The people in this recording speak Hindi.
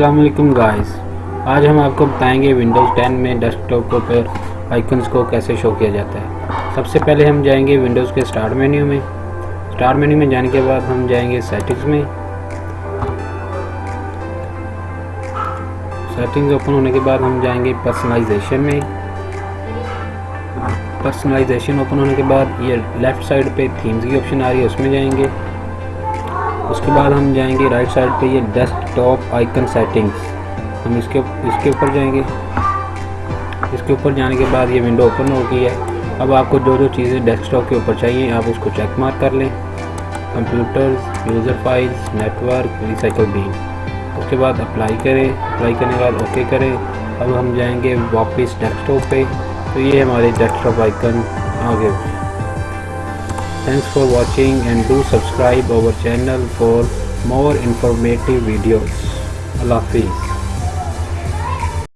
वालेकुम गाइस आज हम आपको बताएँगे विंडोज़ 10 में डेस्कटॉप पर आइकन्स को कैसे शो किया जाता है। सबसे पहले हम जाएँगे विंडोज़ के स्टार्ट मेन्यू में। स्टार्ट मेन्यू में जाने के बाद हम जाएँगे सेटिंग्स में। सेटिंग्स ओपन होने के बाद हम जाएँगे पर्सनलाइजेशन में। पर्सनलाइजेशन ओपन होने के बाद ये लेफ़्ट साइड पे थीम्स की ऑप्शन आ रही है, उसमें जाएँगे। उसके बाद हम जाएँगे राइट साइड पे ये डेस्कटॉप आइकन सेटिंग्स हम इसके इसके ऊपर जाएँगे। इसके ऊपर जाने के बाद ये विंडो ओपन हो गई है। अब आपको जो जो चीज़ें डेस्कटॉप के ऊपर चाहिए, आप उसको चेक मार्क कर लें। Computers user files network recycle bin उसके बाद अप्लाई करें। अप्लाई करने के बाद ओके करें। अब हम जाएँगे वापस डेस्कटॉप पे। तो ये हमारे डेस्कटॉप आइकन आ गए। Thanks for watching and do subscribe our channel for more informative videos. Allah Hafiz.